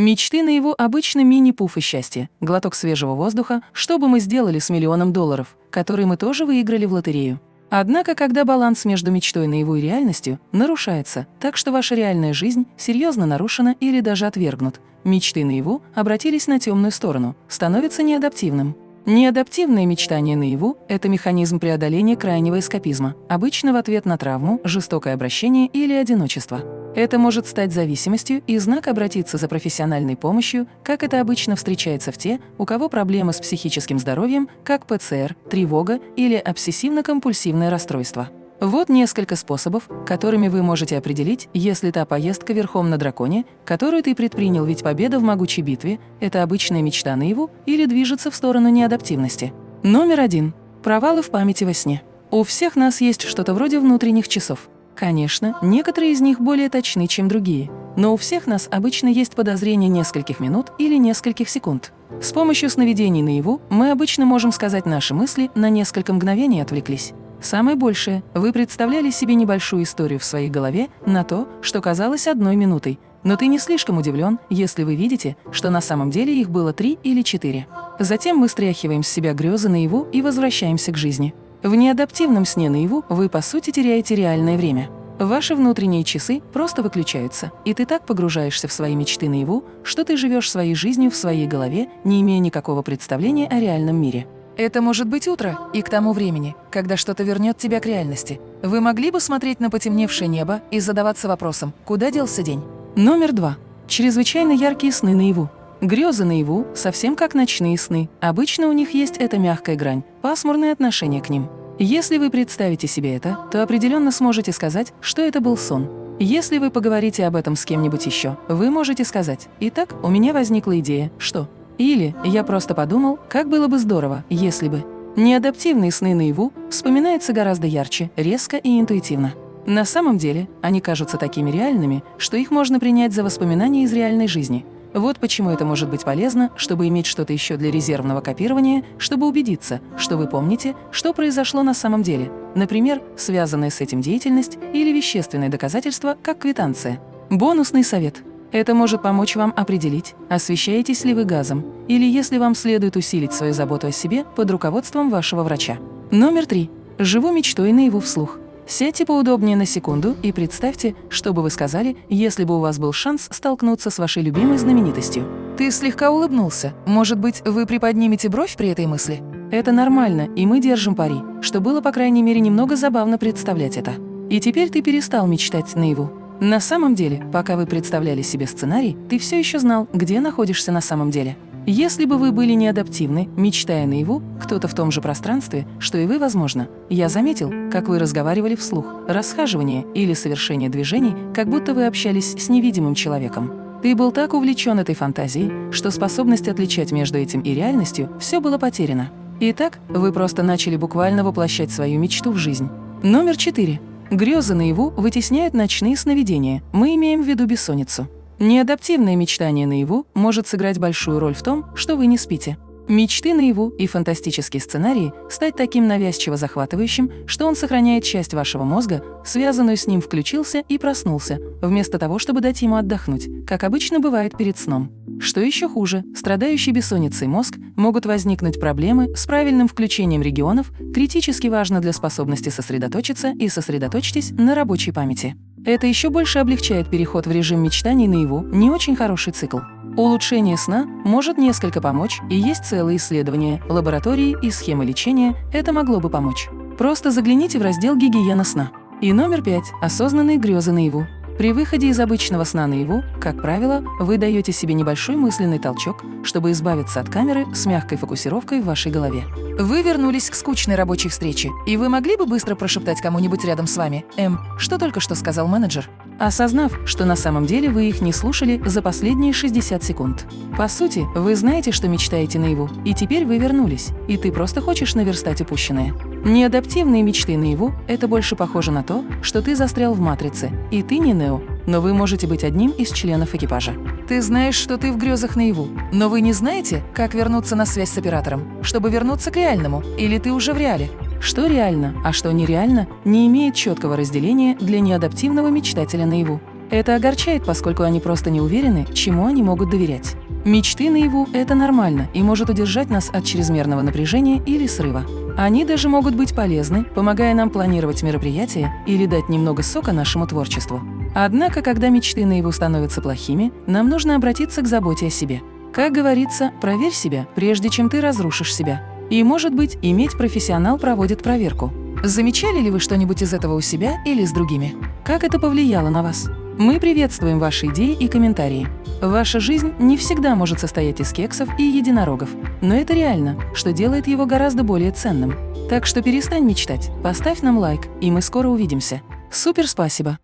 Мечты наяву обычно мини-пуфы счастья, глоток свежего воздуха, что бы мы сделали с миллионом долларов, которые мы тоже выиграли в лотерею. Однако, когда баланс между мечтой наяву и реальностью нарушается, так что ваша реальная жизнь серьезно нарушена или даже отвергнут, мечты наяву обратились на темную сторону, становится неадаптивным. Неадаптивное мечтание наяву – это механизм преодоления крайнего эскапизма, обычно в ответ на травму, жестокое обращение или одиночество. Это может стать зависимостью и знак обратиться за профессиональной помощью, как это обычно встречается в те, у кого проблемы с психическим здоровьем, как ПЦР, тревога или обсессивно-компульсивное расстройство. Вот несколько способов, которыми вы можете определить, если та поездка верхом на драконе, которую ты предпринял, ведь победа в могучей битве – это обычная мечта наяву или движется в сторону неадаптивности. Номер один. Провалы в памяти во сне. У всех нас есть что-то вроде внутренних часов. Конечно, некоторые из них более точны, чем другие, но у всех нас обычно есть подозрение нескольких минут или нескольких секунд. С помощью сновидений наяву мы обычно можем сказать наши мысли на несколько мгновений отвлеклись. Самое большее, вы представляли себе небольшую историю в своей голове на то, что казалось одной минутой, но ты не слишком удивлен, если вы видите, что на самом деле их было три или четыре. Затем мы стряхиваем с себя грезы наяву и возвращаемся к жизни. В неадаптивном сне наяву вы, по сути, теряете реальное время. Ваши внутренние часы просто выключаются, и ты так погружаешься в свои мечты наяву, что ты живешь своей жизнью в своей голове, не имея никакого представления о реальном мире. Это может быть утро, и к тому времени, когда что-то вернет тебя к реальности. Вы могли бы смотреть на потемневшее небо и задаваться вопросом, куда делся день? Номер два. Чрезвычайно яркие сны наяву. Грезы наяву, совсем как ночные сны. Обычно у них есть эта мягкая грань, пасмурное отношение к ним. Если вы представите себе это, то определенно сможете сказать, что это был сон. Если вы поговорите об этом с кем-нибудь еще, вы можете сказать «Итак, у меня возникла идея, что…» Или «Я просто подумал, как было бы здорово, если бы…» Неадаптивные сны наяву вспоминаются гораздо ярче, резко и интуитивно. На самом деле, они кажутся такими реальными, что их можно принять за воспоминания из реальной жизни. Вот почему это может быть полезно, чтобы иметь что-то еще для резервного копирования, чтобы убедиться, что вы помните, что произошло на самом деле, например, связанная с этим деятельность или вещественное доказательство, как квитанция. Бонусный совет – это может помочь вам определить, освещаетесь ли вы газом, или если вам следует усилить свою заботу о себе под руководством вашего врача. Номер три. Живу мечтой наяву вслух. Сядьте поудобнее на секунду и представьте, что бы вы сказали, если бы у вас был шанс столкнуться с вашей любимой знаменитостью. Ты слегка улыбнулся. Может быть, вы приподнимете бровь при этой мысли? Это нормально, и мы держим пари, что было, по крайней мере, немного забавно представлять это. И теперь ты перестал мечтать наяву. На самом деле, пока вы представляли себе сценарий, ты все еще знал, где находишься на самом деле. Если бы вы были неадаптивны, мечтая наяву, кто-то в том же пространстве, что и вы, возможно, я заметил, как вы разговаривали вслух, расхаживание или совершение движений, как будто вы общались с невидимым человеком. Ты был так увлечен этой фантазией, что способность отличать между этим и реальностью все было потеряно. Итак, вы просто начали буквально воплощать свою мечту в жизнь. Номер четыре. Грезы наяву вытесняют ночные сновидения, мы имеем в виду бессонницу. Неадаптивное мечтание наяву может сыграть большую роль в том, что вы не спите. Мечты наяву и фантастические сценарии стать таким навязчиво захватывающим, что он сохраняет часть вашего мозга, связанную с ним включился и проснулся, вместо того, чтобы дать ему отдохнуть, как обычно бывает перед сном. Что еще хуже, страдающий бессонницей мозг могут возникнуть проблемы с правильным включением регионов, критически важно для способности сосредоточиться и сосредоточьтесь на рабочей памяти. Это еще больше облегчает переход в режим мечтаний наяву, не очень хороший цикл. Улучшение сна может несколько помочь, и есть целые исследования, лаборатории и схемы лечения, это могло бы помочь. Просто загляните в раздел «Гигиена сна». И номер пять – осознанные грезы наяву. При выходе из обычного сна наяву, как правило, вы даете себе небольшой мысленный толчок, чтобы избавиться от камеры с мягкой фокусировкой в вашей голове. Вы вернулись к скучной рабочей встрече, и вы могли бы быстро прошептать кому-нибудь рядом с вами «Эм, что только что сказал менеджер?» осознав, что на самом деле вы их не слушали за последние 60 секунд. По сути, вы знаете, что мечтаете наяву, и теперь вы вернулись, и ты просто хочешь наверстать упущенное. Неадаптивные мечты наяву – это больше похоже на то, что ты застрял в матрице, и ты не Нео, но вы можете быть одним из членов экипажа. Ты знаешь, что ты в грезах наяву, но вы не знаете, как вернуться на связь с оператором, чтобы вернуться к реальному, или ты уже в реале. Что реально, а что нереально, не имеет четкого разделения для неадаптивного мечтателя наяву. Это огорчает, поскольку они просто не уверены, чему они могут доверять. Мечты наяву – это нормально и может удержать нас от чрезмерного напряжения или срыва. Они даже могут быть полезны, помогая нам планировать мероприятия или дать немного сока нашему творчеству. Однако, когда мечты наяву становятся плохими, нам нужно обратиться к заботе о себе. Как говорится, проверь себя, прежде чем ты разрушишь себя. И, может быть, иметь профессионал проводит проверку. Замечали ли вы что-нибудь из этого у себя или с другими? Как это повлияло на вас? Мы приветствуем ваши идеи и комментарии. Ваша жизнь не всегда может состоять из кексов и единорогов, но это реально, что делает его гораздо более ценным. Так что перестань мечтать, поставь нам лайк, и мы скоро увидимся. Супер спасибо!